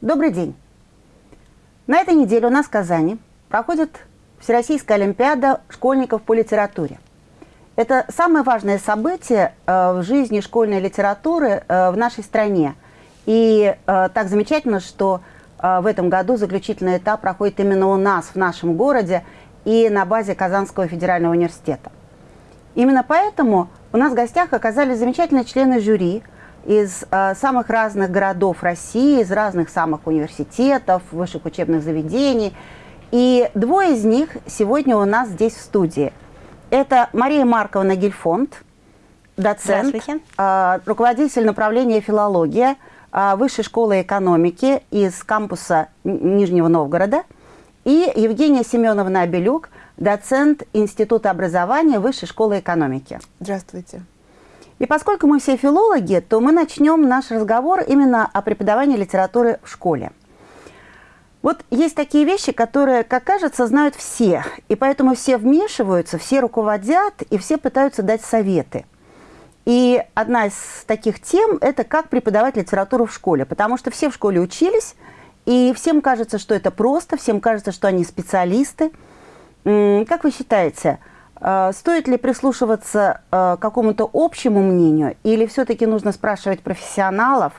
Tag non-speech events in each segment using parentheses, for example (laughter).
Добрый день. На этой неделе у нас в Казани проходит Всероссийская Олимпиада школьников по литературе. Это самое важное событие э, в жизни школьной литературы э, в нашей стране. И э, так замечательно, что в этом году заключительный этап проходит именно у нас, в нашем городе, и на базе Казанского федерального университета. Именно поэтому у нас в гостях оказались замечательные члены жюри – из э, самых разных городов России, из разных самых университетов, высших учебных заведений. И двое из них сегодня у нас здесь в студии. Это Мария Марковна Гельфонд, доцент, э, руководитель направления филология э, Высшей школы экономики из кампуса Нижнего Новгорода, и Евгения Семеновна Абелюк, доцент Института образования Высшей школы экономики. Здравствуйте. И поскольку мы все филологи, то мы начнем наш разговор именно о преподавании литературы в школе. Вот есть такие вещи, которые, как кажется, знают все, и поэтому все вмешиваются, все руководят, и все пытаются дать советы. И одна из таких тем – это как преподавать литературу в школе, потому что все в школе учились, и всем кажется, что это просто, всем кажется, что они специалисты. Как вы считаете, стоит ли прислушиваться э, к какому-то общему мнению, или все-таки нужно спрашивать профессионалов,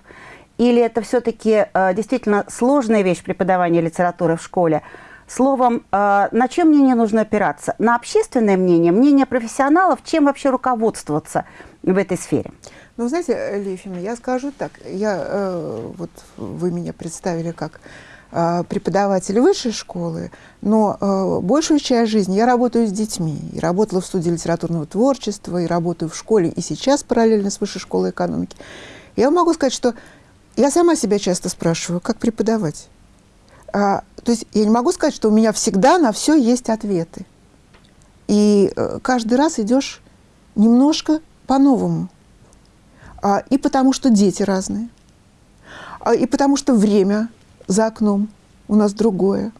или это все-таки э, действительно сложная вещь преподавания литературы в школе? Словом, на чем мнение нужно опираться? На общественное мнение, мнение профессионалов, чем вообще руководствоваться в этой сфере? Ну, знаете, Лефина, я скажу так. Я, вот вы меня представили как э, преподаватель высшей школы, но э, большую часть жизни я работаю с детьми. И работала в студии литературного творчества, и работаю в школе, и сейчас параллельно с высшей школой экономики. Я могу сказать, что я сама себя часто спрашиваю, как преподавать. А, то есть я не могу сказать, что у меня всегда на все есть ответы. И э, каждый раз идешь немножко по-новому. А, и потому что дети разные, а, и потому что время за окном у нас другое.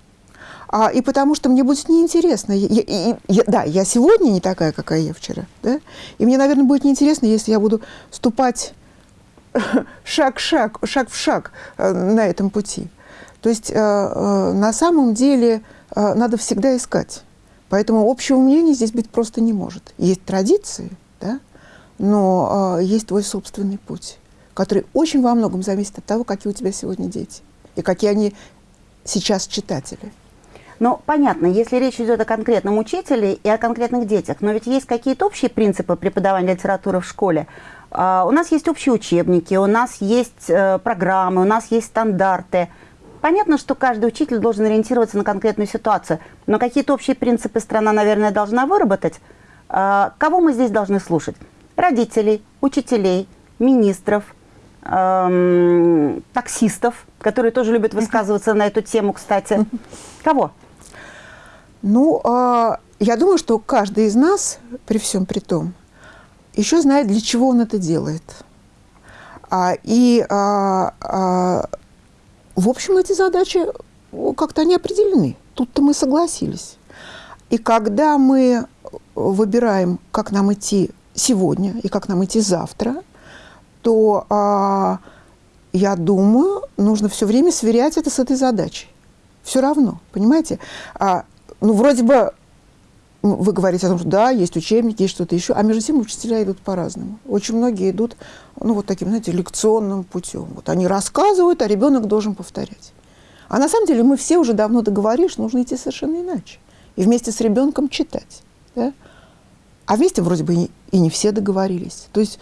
А, и потому что мне будет неинтересно. Я, я, я, да, я сегодня не такая, какая я вчера. Да? И мне, наверное, будет неинтересно, если я буду ступать (laughs) шаг шаг, шаг в шаг э, на этом пути. То есть э, э, на самом деле надо всегда искать. Поэтому общего мнения здесь быть просто не может. Есть традиции, да? но есть твой собственный путь, который очень во многом зависит от того, какие у тебя сегодня дети и какие они сейчас читатели. Ну, понятно, если речь идет о конкретном учителе и о конкретных детях, но ведь есть какие-то общие принципы преподавания литературы в школе. Uh, у нас есть общие учебники, у нас есть uh, программы, у нас есть стандарты. Понятно, что каждый учитель должен ориентироваться на конкретную ситуацию, но какие-то общие принципы страна, наверное, должна выработать. Uh, кого мы здесь должны слушать? Родителей, учителей, министров, эм, таксистов, которые тоже любят высказываться на эту тему, кстати. Кого? Ну, э, я думаю, что каждый из нас, при всем при том, еще знает, для чего он это делает. А, и, а, а, в общем, эти задачи как-то они определены. Тут-то мы согласились. И когда мы выбираем, как нам идти сегодня и как нам идти завтра, то, а, я думаю, нужно все время сверять это с этой задачей. Все равно, понимаете? А, ну, вроде бы вы говорите о том, что да, есть учебники, есть что-то еще, а между тем учителя идут по-разному. Очень многие идут, ну, вот таким, знаете, лекционным путем. Вот они рассказывают, а ребенок должен повторять. А на самом деле мы все уже давно договорились, что нужно идти совершенно иначе. И вместе с ребенком читать. Да? А вместе вроде бы и не все договорились. То есть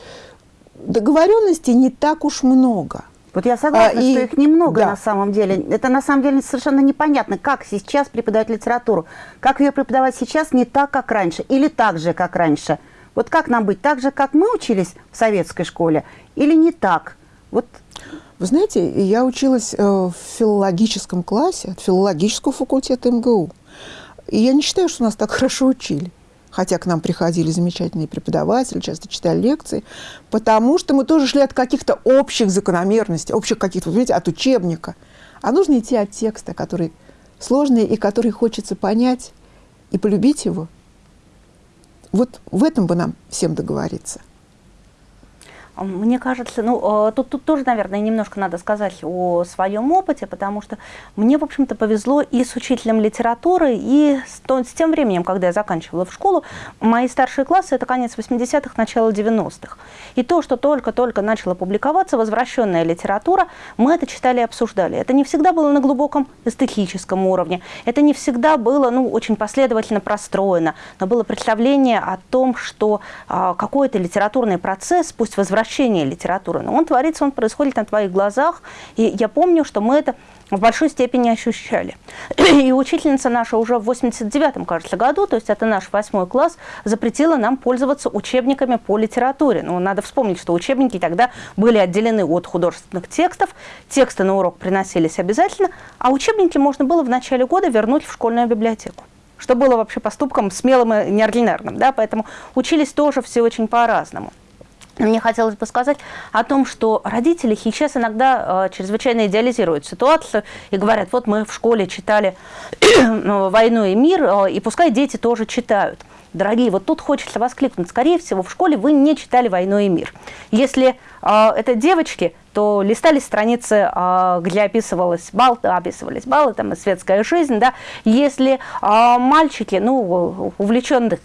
договоренностей не так уж много. Вот я согласна, а, и, что их немного да. на самом деле. Это на самом деле совершенно непонятно, как сейчас преподавать литературу. Как ее преподавать сейчас не так, как раньше, или так же, как раньше. Вот как нам быть? Так же, как мы учились в советской школе, или не так? Вот. Вы знаете, я училась э, в филологическом классе, от филологического факультета МГУ. И я не считаю, что нас так (laughs) хорошо учили хотя к нам приходили замечательные преподаватели, часто читали лекции, потому что мы тоже шли от каких-то общих закономерностей, общих каких-то, понимаете, от учебника. А нужно идти от текста, который сложный и который хочется понять и полюбить его. Вот в этом бы нам всем договориться. Мне кажется, ну, тут, тут тоже, наверное, немножко надо сказать о своем опыте, потому что мне, в общем-то, повезло и с учителем литературы, и с, то, с тем временем, когда я заканчивала в школу. Мои старшие классы – это конец 80-х, начало 90-х. И то, что только-только начала публиковаться, возвращенная литература, мы это читали и обсуждали. Это не всегда было на глубоком эстетическом уровне, это не всегда было, ну, очень последовательно простроено, но было представление о том, что а, какой-то литературный процесс, пусть возвращается возвращение литературы. Но он творится, он происходит на твоих глазах. И я помню, что мы это в большой степени ощущали. (clears throat) И учительница наша уже в 89-м, кажется, году, то есть это наш восьмой класс, запретила нам пользоваться учебниками по литературе. Ну, надо вспомнить, что учебники тогда были отделены от художественных текстов, тексты на урок приносились обязательно, а учебники можно было в начале года вернуть в школьную библиотеку что было вообще поступком смелым и неординарным. Да? Поэтому учились тоже все очень по-разному. Мне хотелось бы сказать о том, что родители сейчас иногда э, чрезвычайно идеализируют ситуацию и говорят, вот мы в школе читали (clears throat) ну, «Войну и мир», э, и пускай дети тоже читают. Дорогие, вот тут хочется воскликнуть, скорее всего, в школе вы не читали «Войну и мир». Если э, это девочки, то листали страницы, э, где описывалась бал, описывались баллы, там, и светская жизнь, да. Если э, мальчики, ну, увлеченных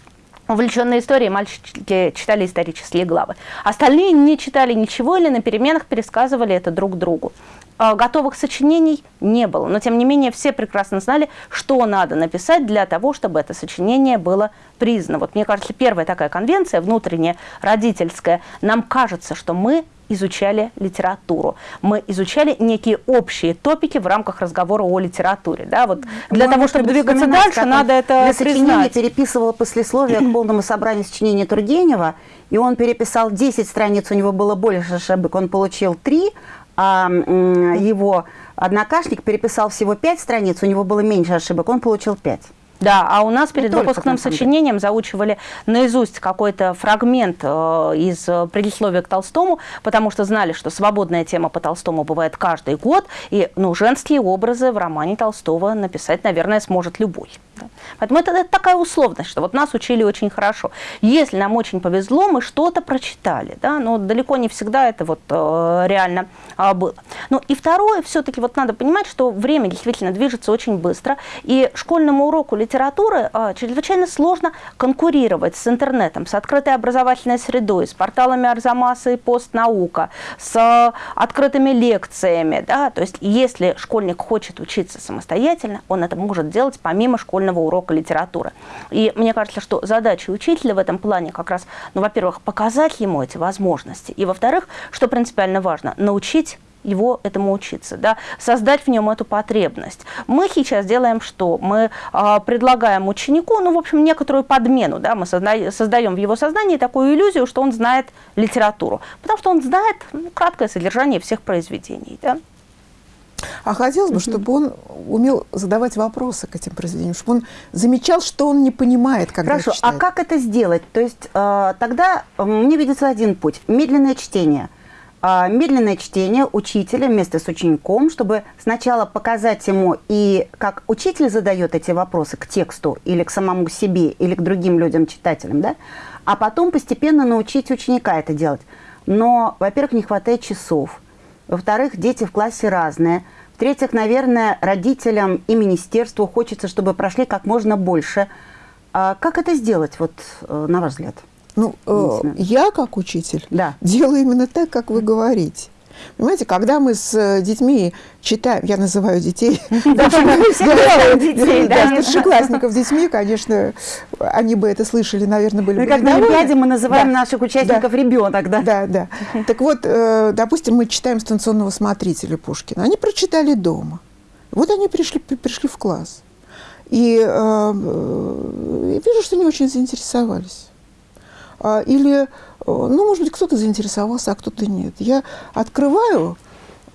увлеченные историей, мальчики читали исторические главы. Остальные не читали ничего или на переменах пересказывали это друг другу. А, готовых сочинений не было, но тем не менее все прекрасно знали, что надо написать для того, чтобы это сочинение было признано. Вот мне кажется, первая такая конвенция, внутренняя, родительская, нам кажется, что мы изучали литературу. Мы изучали некие общие топики в рамках разговора о литературе. Да? Вот для того, чтобы двигаться дальше, надо это Для сочинения переписывала послесловие к полному собранию сочинения Тургенева, и он переписал 10 страниц, у него было больше ошибок, он получил 3, а его однокашник переписал всего 5 страниц, у него было меньше ошибок, он получил 5. Да, а у нас перед Не выпускным сочинением заучивали наизусть какой-то фрагмент э, из предисловия к Толстому, потому что знали, что свободная тема по Толстому бывает каждый год, и ну, женские образы в романе Толстого написать, наверное, сможет любой. Да. Поэтому это, это такая условность, что вот нас учили очень хорошо. Если нам очень повезло, мы что-то прочитали, да, но далеко не всегда это вот э, реально э, было. Ну и второе, все-таки вот надо понимать, что время действительно движется очень быстро, и школьному уроку литературы э, чрезвычайно сложно конкурировать с интернетом, с открытой образовательной средой, с порталами Арзамаса и Постнаука, с открытыми лекциями, да, то есть если школьник хочет учиться самостоятельно, он это может делать помимо школьного урока литературы. И мне кажется, что задача учителя в этом плане как раз, ну, во-первых, показать ему эти возможности, и, во-вторых, что принципиально важно, научить его этому учиться, да, создать в нем эту потребность. Мы сейчас делаем что? Мы э, предлагаем ученику, ну, в общем, некоторую подмену, да, мы созда создаем в его сознании такую иллюзию, что он знает литературу, потому что он знает ну, краткое содержание всех произведений, да. А хотелось бы, чтобы он умел задавать вопросы к этим произведениям, чтобы он замечал, что он не понимает, когда Хорошо, читает. а как это сделать? То есть э, тогда мне видится один путь – медленное чтение. Э, медленное чтение учителя вместе с учеником, чтобы сначала показать ему и как учитель задает эти вопросы к тексту или к самому себе, или к другим людям, читателям, да? а потом постепенно научить ученика это делать. Но, во-первых, не хватает часов – во-вторых, дети в классе разные. В-третьих, наверное, родителям и министерству хочется, чтобы прошли как можно больше. А как это сделать, вот, э, на ваш взгляд? Ну, э, я, как учитель, да. делаю именно так, как вы говорите. Понимаете, когда мы с э, детьми читаем, я называю детей, старшеклассников детьми, конечно, они бы это слышали, наверное, были бы Как на Олимпиаде мы называем наших участников ребенок, да? Да, да. (laughs) Так вот, э, допустим, мы читаем станционного смотрителя Пушкина. Они прочитали дома. Вот они пришли, пришли в класс. И э, вижу, что они очень заинтересовались. А, или ну, может быть, кто-то заинтересовался, а кто-то нет. Я открываю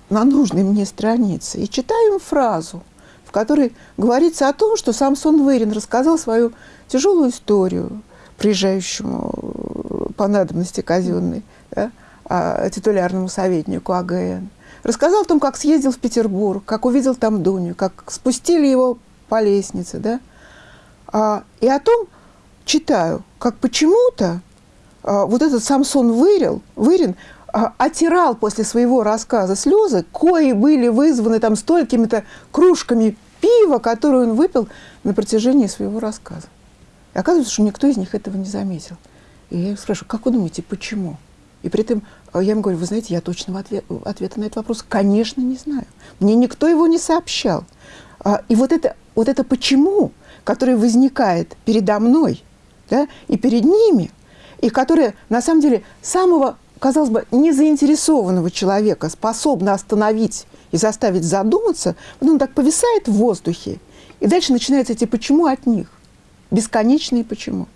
на нужной мне странице и читаю им фразу, в которой говорится о том, что Самсон Вырин рассказал свою тяжелую историю приезжающему э, по надобности казенной да, а, титулярному советнику АГН. Рассказал о том, как съездил в Петербург, как увидел там Дуню, как спустили его по лестнице. Да? А, и о том читаю, как почему-то вот этот Самсон Вырил, Вырин а, отирал после своего рассказа слезы, кои были вызваны там столькими-то кружками пива, которые он выпил на протяжении своего рассказа. И оказывается, что никто из них этого не заметил. И я спрашиваю, как вы думаете, почему? И при этом а, я ему говорю, вы знаете, я точного ответ, ответа на этот вопрос, конечно, не знаю. Мне никто его не сообщал. А, и вот это, вот это почему, которое возникает передо мной да, и перед ними, и которое, на самом деле, самого, казалось бы, незаинтересованного человека способно остановить и заставить задуматься, вот он так повисает в воздухе, и дальше начинаются эти «почему» от них. Бесконечные «почему».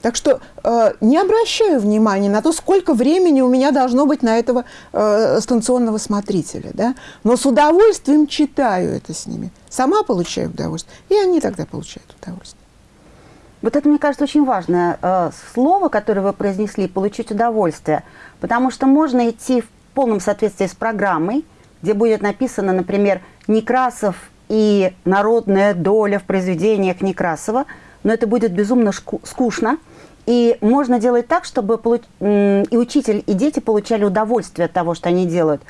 Так что э, не обращаю внимания на то, сколько времени у меня должно быть на этого э, станционного смотрителя. Да? Но с удовольствием читаю это с ними. Сама получаю удовольствие, и они тогда получают удовольствие. Вот это, мне кажется, очень важное э, слово, которое вы произнесли, получить удовольствие. Потому что можно идти в полном соответствии с программой, где будет написано, например, Некрасов и народная доля в произведениях Некрасова, но это будет безумно скучно, и можно делать так, чтобы и учитель, и дети получали удовольствие от того, что они делают.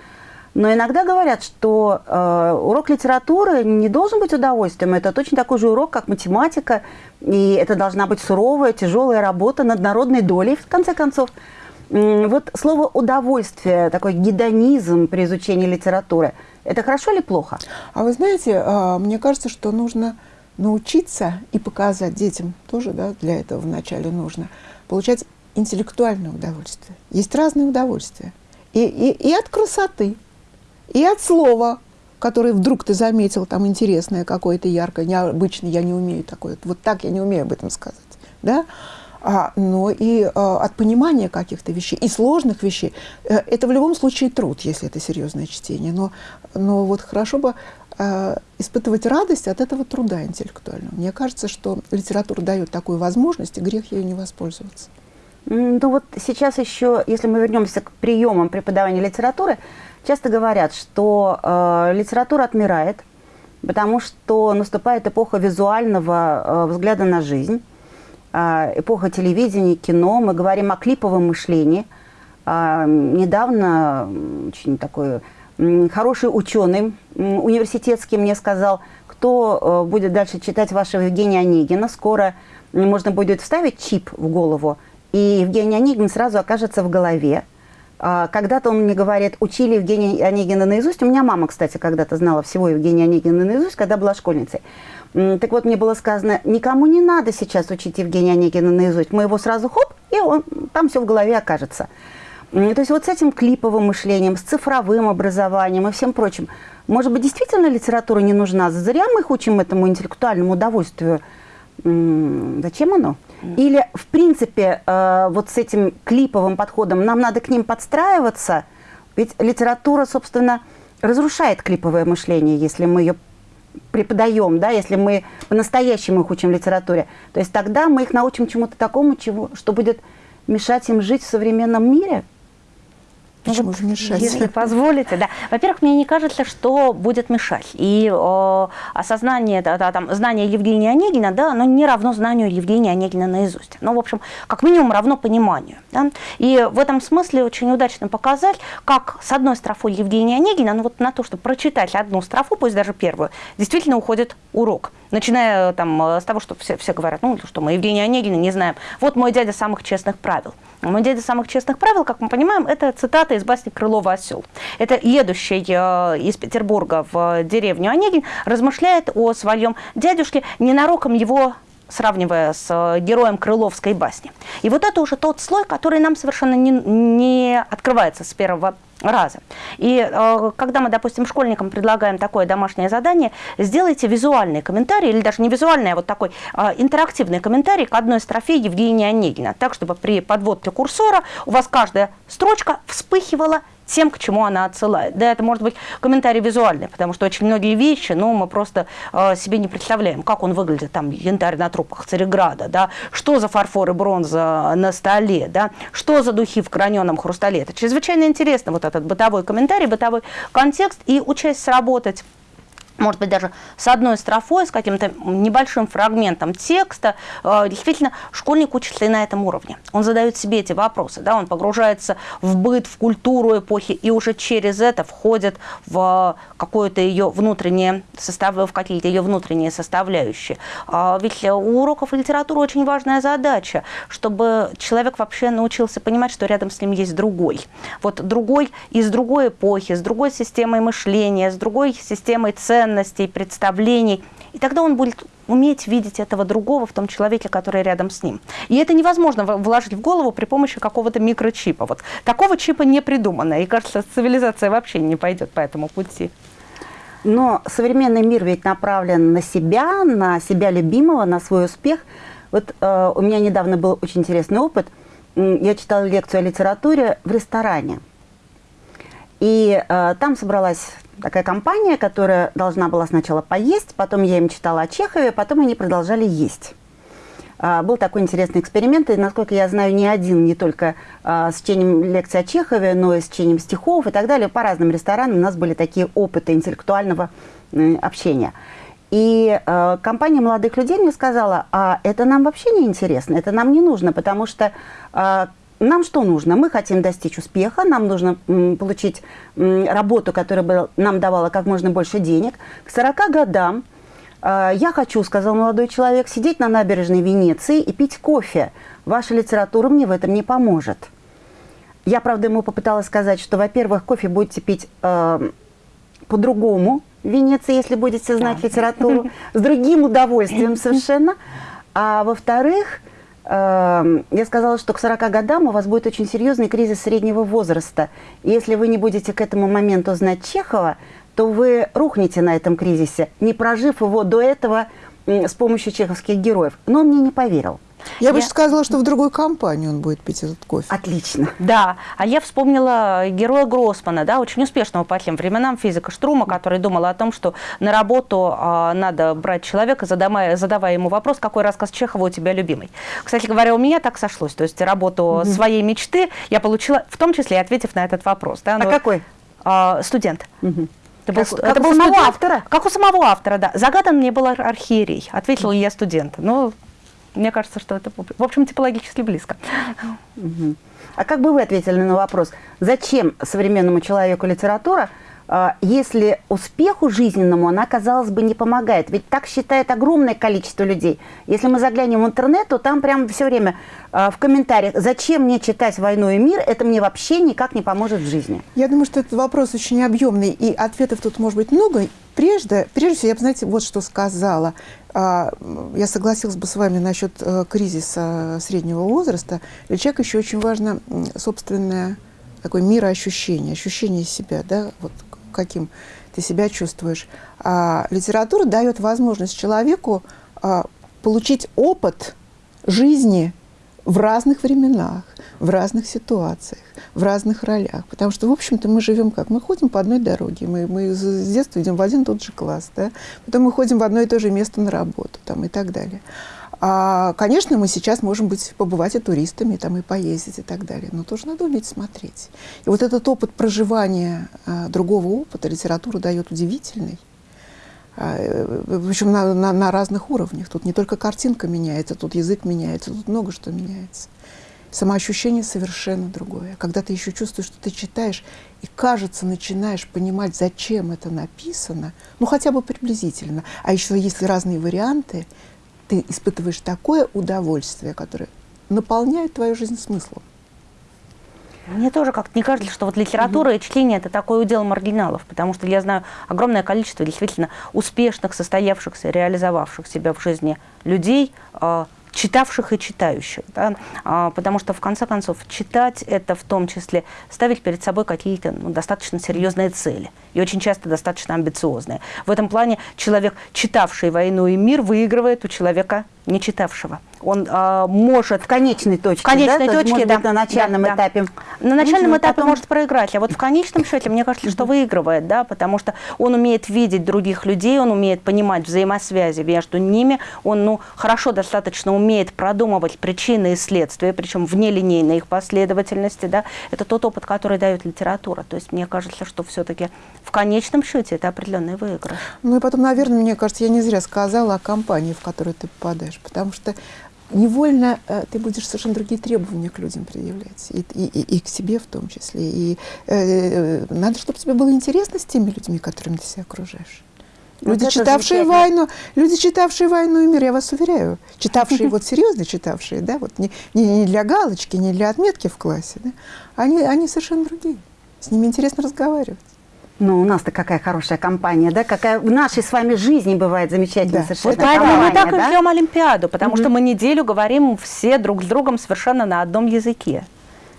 Но иногда говорят, что э, урок литературы не должен быть удовольствием. Это точно такой же урок, как математика. И это должна быть суровая, тяжелая работа над народной долей, в конце концов. Вот слово «удовольствие», такой гедонизм при изучении литературы, это хорошо или плохо? А вы знаете, а, мне кажется, что нужно научиться и показать детям, тоже да, для этого вначале нужно, получать интеллектуальное удовольствие. Есть разные удовольствия. И, и, и от красоты, и от слова, которое вдруг ты заметил, там интересное какое-то, яркое, необычное, я не умею такое, вот так я не умею об этом сказать. Да? а, но и а, от понимания каких-то вещей, и сложных вещей. Э, это в любом случае труд, если это серьезное чтение. Но, но вот хорошо бы а, испытывать радость от этого труда интеллектуального. Мне кажется, что литература дает такую возможность, и грех ею не воспользоваться. Ну вот сейчас еще, если мы вернемся к приемам преподавания литературы, часто говорят, что э, литература отмирает, потому что наступает эпоха визуального э, взгляда на жизнь. А, эпоха телевидения, кино, мы говорим о клиповом мышлении. А, недавно очень такой хороший ученый университетский мне сказал, кто э, будет дальше читать вашего Евгения Онегина, скоро можно будет вставить чип в голову, и Евгений Онегин сразу окажется в голове. А, когда-то он мне говорит, учили Евгения Онегина наизусть. У меня мама, кстати, когда-то знала всего Евгения Онегина наизусть, когда была школьницей. Так вот, мне было сказано, никому не надо сейчас учить Евгения Онегина наизусть. Мы его сразу хоп, и он, там все в голове окажется. То есть вот с этим клиповым мышлением, с цифровым образованием и всем прочим. Может быть, действительно литература не нужна? Зря мы их учим этому интеллектуальному удовольствию. Зачем оно? Или, в принципе, э, вот с этим клиповым подходом нам надо к ним подстраиваться? Ведь литература, собственно, разрушает клиповое мышление, если мы ее преподаем, да, если мы по-настоящему их учим литературе, то есть тогда мы их научим чему-то такому, чего, что будет мешать им жить в современном мире – Почему же мешать? Если позволите, да. Во-первых, мне не кажется, что будет мешать. И о, осознание, да, да, там, знание Евгения Онегина, да, оно не равно знанию Евгения Онегина наизусть. Ну, в общем, как минимум равно пониманию. Да? И в этом смысле очень удачно показать, как с одной строфой Евгения Онегина, ну вот на то, чтобы прочитать одну строфу, пусть даже первую, действительно уходит урок. Начиная там с того, что все, все говорят, ну, что мы Евгения Онегина не знаем. Вот мой дядя самых честных правил. Мой дядя самых честных правил, как мы понимаем, это цитата из басни Крылова «Осел». Это едущий э, из Петербурга в деревню Онегин размышляет о своем дядюшке, ненароком его сравнивая с э, героем Крыловской басни. И вот это уже тот слой, который нам совершенно не, не открывается с первого раза. И э, когда мы, допустим, школьникам предлагаем такое домашнее задание, сделайте визуальный комментарий, или даже не визуальный, а вот такой э, интерактивный комментарий к одной строфе Евгения Онегина, так, чтобы при подводке курсора у вас каждая строчка вспыхивала тем, к чему она отсылает. Да, это может быть комментарий визуальный, потому что очень многие вещи, ну, мы просто э, себе не представляем, как он выглядит, там, янтарь на трупах Цареграда, да, что за фарфор и бронза на столе, да, что за духи в граненом хрустале. Это чрезвычайно интересно, вот этот бытовой комментарий, бытовой контекст, и учась сработать может быть, даже с одной строфой, с каким-то небольшим фрагментом текста, э, действительно, школьник учится и на этом уровне. Он задает себе эти вопросы, да, он погружается в быт, в культуру эпохи, и уже через это входит в какое-то ее внутреннее состав, в какие-то ее внутренние составляющие. А ведь у уроков литературы очень важная задача, чтобы человек вообще научился понимать, что рядом с ним есть другой. Вот другой из другой эпохи, с другой системой мышления, с другой системой ценностей, ценностей, представлений. И тогда он будет уметь видеть этого другого в том человеке, который рядом с ним. И это невозможно вложить в голову при помощи какого-то микрочипа. Вот такого чипа не придумано. И кажется, цивилизация вообще не пойдет по этому пути. Но современный мир ведь направлен на себя, на себя любимого, на свой успех. Вот э, у меня недавно был очень интересный опыт. Я читала лекцию о литературе в ресторане. И э, там собралась такая компания, которая должна была сначала поесть, потом я им читала о Чехове, потом они продолжали есть. А, был такой интересный эксперимент, и, насколько я знаю, не один, не только а, с чтением лекций о Чехове, но и с чтением стихов и так далее. По разным ресторанам у нас были такие опыты интеллектуального э, общения. И э, компания молодых людей мне сказала, а это нам вообще не интересно, это нам не нужно, потому что э, нам что нужно? Мы хотим достичь успеха, нам нужно получить работу, которая бы нам давала как можно больше денег. К 40 годам э, я хочу, сказал молодой человек, сидеть на набережной Венеции и пить кофе. Ваша литература мне в этом не поможет. Я, правда, ему попыталась сказать, что, во-первых, кофе будете пить э, по-другому в Венеции, если будете знать да. литературу, с другим удовольствием (laughs) совершенно. А во-вторых, я сказала, что к 40 годам у вас будет очень серьезный кризис среднего возраста. И если вы не будете к этому моменту знать Чехова, то вы рухнете на этом кризисе, не прожив его до этого с помощью чеховских героев. Но он мне не поверил. Я, я бы сказала, что в другой компании он будет пить этот кофе. Отлично. Да, а я вспомнила героя Гроссмана, да, очень успешного по тем временам физика Штрума, который думал о том, что на работу а, надо брать человека, задавая, задавая ему вопрос, какой рассказ Чехова у тебя любимый. Кстати говоря, у меня так сошлось, то есть работу угу. своей мечты я получила, в том числе ответив на этот вопрос. Да, а ну, какой? А, студент. Угу. Это был, как, это как был у самого студент, автора? Как у самого автора, да. Загадан мне был архиерей. Ответила я студент. Ну, мне кажется, что это, в общем, типологически близко. А как бы вы ответили на вопрос, зачем современному человеку литература, если успеху жизненному она, казалось бы, не помогает. Ведь так считает огромное количество людей. Если мы заглянем в интернет, то там прям все время а, в комментариях, зачем мне читать «Войну и мир», это мне вообще никак не поможет в жизни. Я думаю, что этот вопрос очень объемный, и ответов тут может быть много. Прежде, прежде всего, я бы, знаете, вот что сказала. А, я согласилась бы с вами насчет э, кризиса среднего возраста. Для человека еще очень важно собственное такое мироощущение, ощущение себя, да, вот каким ты себя чувствуешь. А литература дает возможность человеку а, получить опыт жизни в разных временах, в разных ситуациях, в разных ролях. Потому что, в общем-то, мы живем как? Мы ходим по одной дороге, мы, мы с детства идем в один и тот же класс, да? потом мы ходим в одно и то же место на работу там, и так далее. А, конечно, мы сейчас можем быть, побывать и туристами, там, и поездить и так далее, но тоже надо уметь смотреть. И вот этот опыт проживания а, другого опыта литература дает удивительный. А, э, причем на, на, на разных уровнях. Тут не только картинка меняется, тут язык меняется, тут много что меняется. Самоощущение совершенно другое. Когда ты еще чувствуешь, что ты читаешь, и, кажется, начинаешь понимать, зачем это написано, ну, хотя бы приблизительно. А еще если разные варианты, ты испытываешь такое удовольствие, которое наполняет твою жизнь смыслом. Мне тоже как-то не кажется, что вот литература и чтение – это такой удел маргиналов, потому что я знаю огромное количество действительно успешных, состоявшихся, реализовавших себя в жизни людей, а, читавших и читающих. Да? А, потому что, в конце концов, читать – это в том числе ставить перед собой какие-то ну, достаточно серьезные цели. И очень часто достаточно амбициозные. В этом плане человек, читавший «Войну и мир», выигрывает у человека не читавшего. Он э, может... В конечной точке, В конечной да? точке, может да. на начальном да, этапе. На начальном этапе потом- может проиграть, а вот в конечном счете, мне кажется, что выигрывает, да, потому что он умеет видеть других людей, он умеет понимать взаимосвязи между ними, он, ну, хорошо достаточно умеет продумывать причины и следствия, причем в нелинейной их последовательности, да. Это тот опыт, который дает литература. То есть мне кажется, что все-таки в конечном счете это определенный выигрыш. Ну и потом, наверное, мне кажется, я не зря сказала о компании, в которую ты попадаешь, потому что невольно э, ты будешь совершенно другие требования к людям предъявлять, и, и, и- и к себе в том числе. И э, э, надо, чтобы тебе было интересно с теми людьми, которыми ты себя окружаешь. Вот Люди, это читавшие войну, люди, читавшие войну и мир, я вас уверяю, читавшие, (laughs) вот серьезно читавшие, да, вот не, не, не для галочки, не для отметки в классе, да, они, они совершенно другие. С ними интересно разговаривать. Ну, у нас-то какая хорошая компания, да? Какая в нашей с вами жизни бывает замечательная Да. совершенно Вот поэтому мы компания, так и да? ждем Олимпиаду, потому что мы неделю говорим все друг с другом совершенно на одном языке.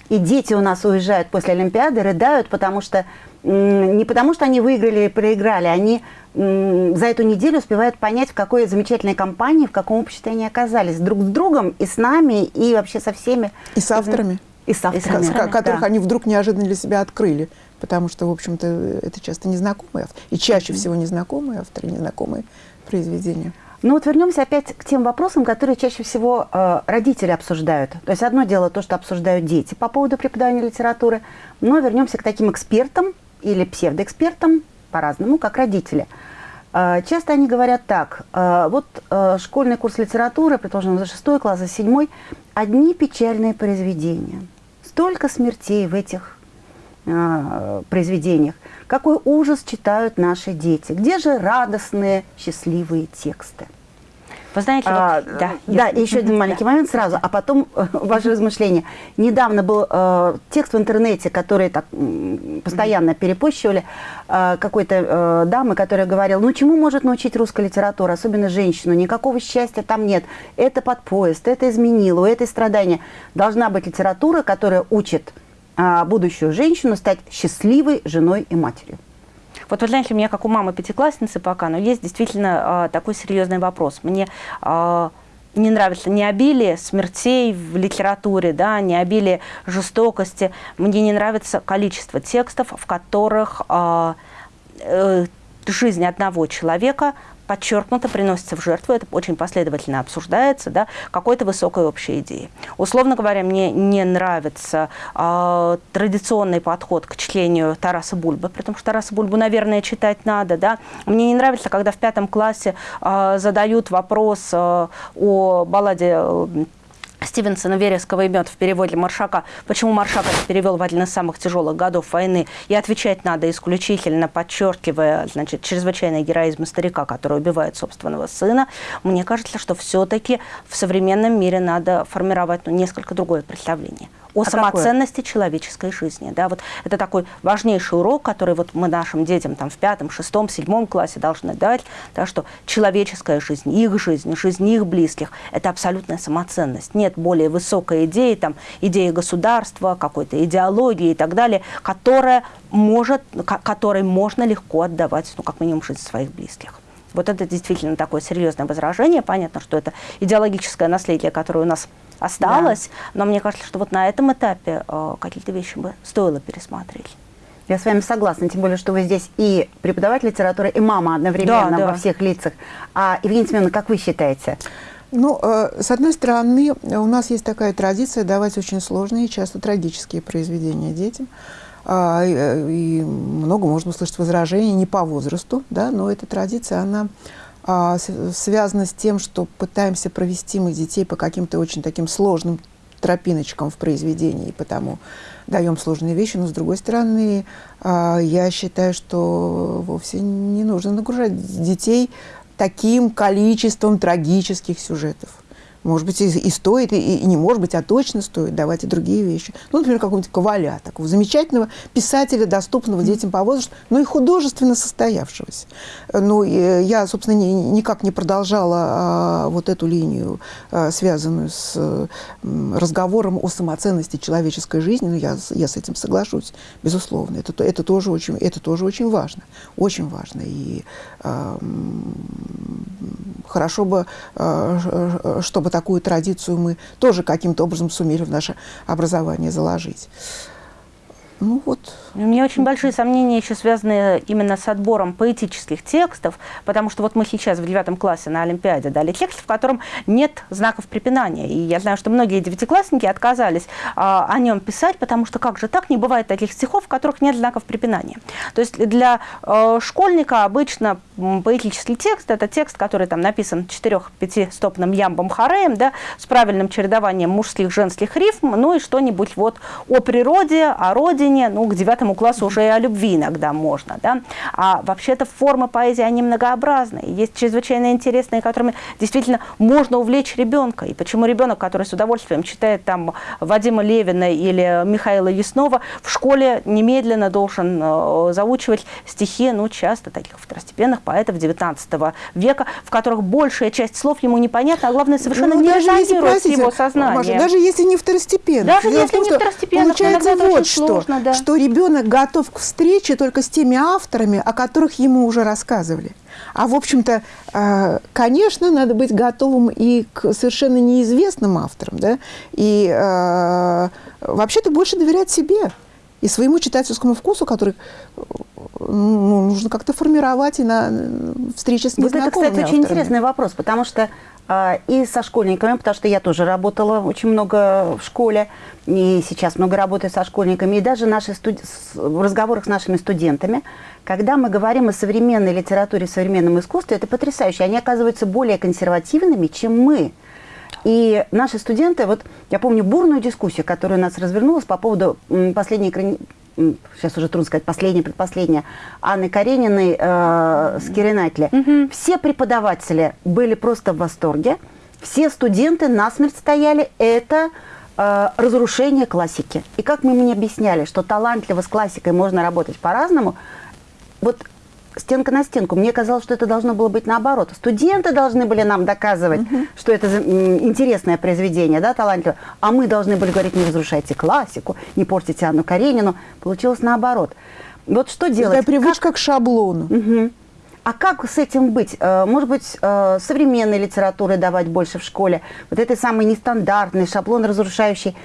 И дети у нас уезжают после Олимпиады, рыдают, потому что не потому что они выиграли или проиграли, они за эту неделю успевают понять, в какой замечательной компании, в каком обществе они оказались. Друг с другом и с нами, и вообще со всеми. И с авторами. И с авторами. авторами, ко- которых да. они вдруг неожиданно для себя открыли. Потому что, в общем-то, это часто незнакомые авторы. И чаще всего незнакомые авторы, незнакомые произведения. Ну вот вернемся опять к тем вопросам, которые чаще всего э, родители обсуждают. То есть одно дело то, что обсуждают дети по поводу преподавания литературы, но вернемся к таким экспертам или псевдоэкспертам, по-разному, как родители. Э, часто они говорят так, э, вот э, школьный курс литературы, предположим, за шестой класс, за седьмой, одни печальные произведения. Столько смертей в этих э, произведениях. Какой ужас читают наши дети. Где же радостные, счастливые тексты? Вы знаете, А, вот- да, да, если- и еще один маленький момент сразу, а потом э, ваше размышление. Недавно был э, текст в интернете, который так постоянно перепощивали, э, какой-то э, дамы, которая говорила, ну чему может научить русская литература, особенно женщину, никакого счастья там нет, это под поезд, это изменило, у этой страдания. Должна быть литература, которая учит будущую женщину стать счастливой женой и матерью. Вот вы знаете, у меня, как у мамы пятиклассницы пока, но есть действительно а, такой серьезный вопрос. Мне а, не нравится не обилие смертей в литературе, да, не обилие жестокости. Мне не нравится количество текстов, в которых а, э, жизнь одного человека подчеркнуто приносится в жертву, это очень последовательно обсуждается, да, какой-то высокой общей идеи. Условно говоря, мне не нравится э, традиционный подход к чтению Тараса Бульбы, потому что Тараса Бульбу, наверное, читать надо, да. Мне не нравится, когда в пятом классе э, задают вопрос э, о балладе э, Стивенсона «Вереского и мед» в переводе Маршака. Почему Маршак это перевел в один из самых тяжелых годов войны? И отвечать надо исключительно, подчеркивая значит, чрезвычайный героизм старика, который убивает собственного сына. Мне кажется, что все-таки в современном мире надо формировать ну, несколько другое представление о А самоценности человеческой жизни. Да, вот это такой важнейший урок, который вот мы нашим детям там, в пятом, шестом, седьмом классе должны дать, да, что человеческая жизнь, их жизнь, жизнь их близких – это абсолютная самоценность. Нет более высокой идеи, там, идеи государства, какой-то идеологии и так далее, которая может, ко- которой можно легко отдавать, ну, как минимум, жизнь своих близких. Вот это действительно такое серьезное возражение. Понятно, что это идеологическое наследие, которое у нас осталось, но мне кажется, что вот на этом этапе э, какие-то вещи бы стоило пересмотреть. Я с вами согласна, тем более, что вы здесь и преподаватель литературы, и мама одновременно Да, да. во всех лицах. А, Евгения Семеновна, как вы считаете? Ну, э, с одной стороны, у нас есть такая традиция давать очень сложные и часто трагические произведения детям. А, и, э, и много можно услышать возражений не по возрасту, да, но эта традиция, она а, связана с тем, что пытаемся провести мы детей по каким-то очень таким сложным тропиночкам в произведении, и потому даем сложные вещи, но с другой стороны, а, я считаю, что вовсе не нужно нагружать детей таким количеством трагических сюжетов. Может быть, и, и стоит, и, и не может быть, а точно стоит давать и другие вещи. Ну, например, какого-нибудь Коваля, такого замечательного писателя, доступного детям по возрасту, но и художественно состоявшегося. Ну, и я, собственно, ни- никак не продолжала а, вот эту линию, а, связанную с э, м, разговором о самоценности человеческой жизни, но я, с- я с этим соглашусь, безусловно. Это, то- это, тоже, очень, это тоже очень важно. Очень важно. И а, хорошо бы, а, чтобы такую традицию мы тоже каким-то образом сумели в наше образование заложить. Ну вот. У меня очень большие сомнения еще связаны именно с отбором поэтических текстов, потому что вот мы сейчас в девятом классе на Олимпиаде дали текст, в котором нет знаков препинания. И я знаю, что многие девятиклассники отказались а, о нем писать, потому что как же так, не бывает таких стихов, в которых нет знаков препинания. То есть для э, школьника обычно поэтический текст – это текст, который там написан четырех-пятистопным ямбом хореем, да, с правильным чередованием мужских, женских рифм, ну и что-нибудь вот о природе, о родине, ну, к девятому классу уже и о любви иногда можно, да. А вообще-то формы поэзии, они многообразные, есть чрезвычайно интересные, которыми действительно можно увлечь ребенка. И почему ребенок, который с удовольствием читает там Вадима Левина или Михаила Яснова, в школе немедленно должен э, заучивать стихи, ну, часто таких второстепенных поэтов XIX века, в которых большая часть слов ему непонятна, а главное, совершенно ну, не резонирует с его сознанием. Маша, даже если не второстепенно. Даже Дело если том, не второстепенно. Получается вот что, сложно, да. что ребенок готов к встрече только с теми авторами, о которых ему уже рассказывали. А, в общем-то, э, конечно, надо быть готовым и к совершенно неизвестным авторам, да, и э, вообще-то больше доверять себе и своему читательскому вкусу, который ну, нужно как-то формировать и на встрече с незнакомыми Вот это, кстати, авторами. очень интересный вопрос, потому что и со школьниками, потому что я тоже работала очень много в школе, и сейчас много работаю со школьниками, и даже наши студ... в разговорах с нашими студентами, когда мы говорим о современной литературе, современном искусстве, это потрясающе. Они оказываются более консервативными, чем мы. И наши студенты, вот я помню бурную дискуссию, которая у нас развернулась по поводу последней сейчас уже трудно сказать, последняя, предпоследняя, Анны Карениной э, с Киринатли. Угу. Все преподаватели были просто в восторге, все студенты насмерть стояли, это э, разрушение классики. И как мы мне объясняли, что талантливо с классикой можно работать по-разному, вот стенка на стенку. Мне казалось, что это должно было быть наоборот. Студенты должны были нам доказывать, угу. что это интересное произведение, да, талантливое, а мы должны были говорить, не разрушайте классику, не портите Анну Каренину. Получилось наоборот. Вот что делать? Это привычка как... к шаблону. Угу. А как с этим быть? Э, может быть, э, современной литературы давать больше в школе? Вот этой самый нестандартный шаблон, разрушающий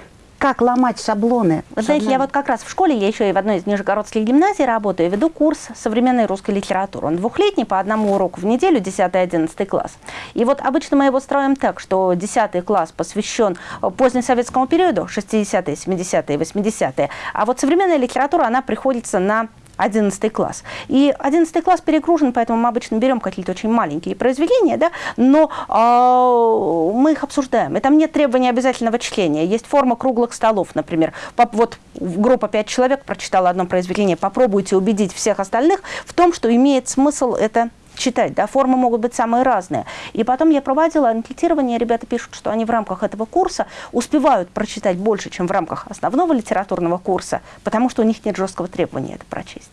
как ломать шаблоны. Вы знаете, я вот как раз в школе, я еще и в одной из нижегородских гимназий работаю, веду курс современной русской литературы. Он двухлетний, по одному уроку в неделю, 10-11 класс. И вот обычно мы его строим так, что 10 класс посвящен позднесоветскому периоду, 60-е, 70-е, 80-е, а вот современная литература, она приходится на 11 класс. И 11 класс перегружен, поэтому мы обычно берем какие-то очень маленькие произведения, да, но э, мы их обсуждаем. И там нет требования обязательного чтения. Есть форма круглых столов, например. Вот группа 5 человек прочитала одно произведение, попробуйте убедить всех остальных в том, что имеет смысл это читать, да, формы могут быть самые разные. И потом я проводила анкетирование, ребята пишут, что они в рамках этого курса успевают прочитать больше, чем в рамках основного литературного курса, потому что у них нет жесткого требования это прочесть.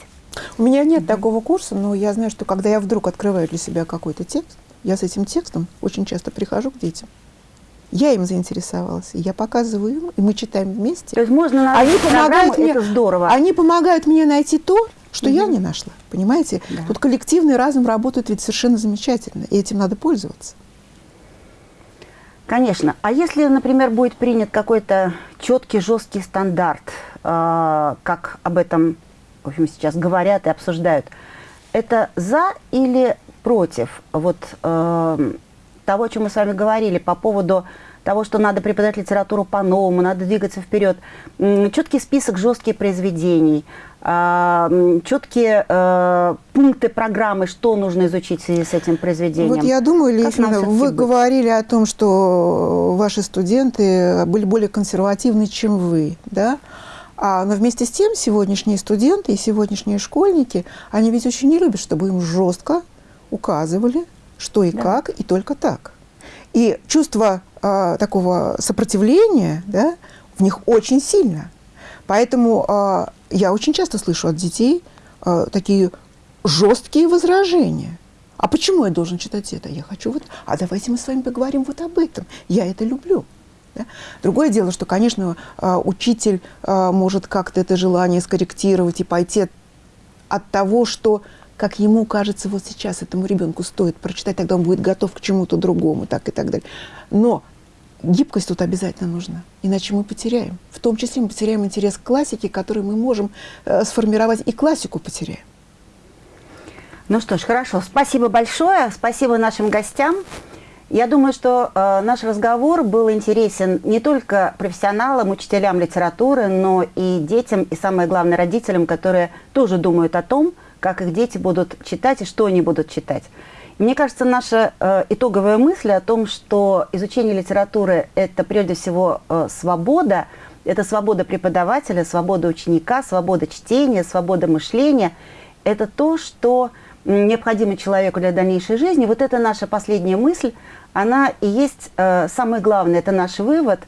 У меня нет mm -hmm. такого курса, но я знаю, что когда я вдруг открываю для себя какой-то текст, я с этим текстом очень часто прихожу к детям. Я им заинтересовалась, я показываю им, и мы читаем вместе. То есть можно они помогают мне, это здорово. Они помогают мне найти то, что угу. я не нашла. Понимаете? Да. Тут коллективный разум работает ведь совершенно замечательно, и этим надо пользоваться. Конечно. А если, например, будет принят какой-то четкий, жесткий стандарт, э, как об этом, в общем, сейчас говорят и обсуждают, это за или против вот э, того, о чем мы с вами говорили по поводу того, что надо преподавать литературу по-новому, надо двигаться вперед. Четкий список жестких произведений, четкие э, пункты программы, что нужно изучить в связи с этим произведением. Вот я думаю, Лифина, вы быть? говорили о том, что ваши студенты были более консервативны, чем вы, да? А, но вместе с тем сегодняшние студенты и сегодняшние школьники, они ведь очень не любят, чтобы им жестко указывали, что и да. как, и только так. И чувство э, такого сопротивления да, в них очень сильно. Поэтому э, я очень часто слышу от детей э, такие жесткие возражения. А почему я должен читать это? Я хочу вот... А давайте мы с вами поговорим вот об этом. Я это люблю. Да? Другое дело, что, конечно, учитель может как-то это желание скорректировать и пойти от того, что как ему кажется вот сейчас этому ребенку стоит прочитать, тогда он будет готов к чему-то другому, так и так далее. Но гибкость тут обязательно нужна, иначе мы потеряем. В том числе мы потеряем интерес к классике, который мы можем э, сформировать, и классику потеряем. Ну что ж, хорошо. Спасибо большое. Спасибо нашим гостям. Я думаю, что э, наш разговор был интересен не только профессионалам, учителям литературы, но и детям, и самое главное родителям, которые тоже думают о том, как их дети будут читать и что они будут читать. Мне кажется, наша э, итоговая мысль о том, что изучение литературы – это прежде всего э, свобода, это свобода преподавателя, свобода ученика, свобода чтения, свобода мышления – это то, что необходимо человеку для дальнейшей жизни. Вот это наша последняя мысль, она и есть э, самое главное, это наш вывод,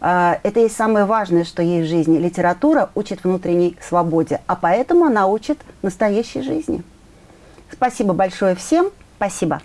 э, это и самое важное, что есть в жизни. Литература учит внутренней свободе, а поэтому она учит настоящей жизни. Спасибо большое всем. Спасибо.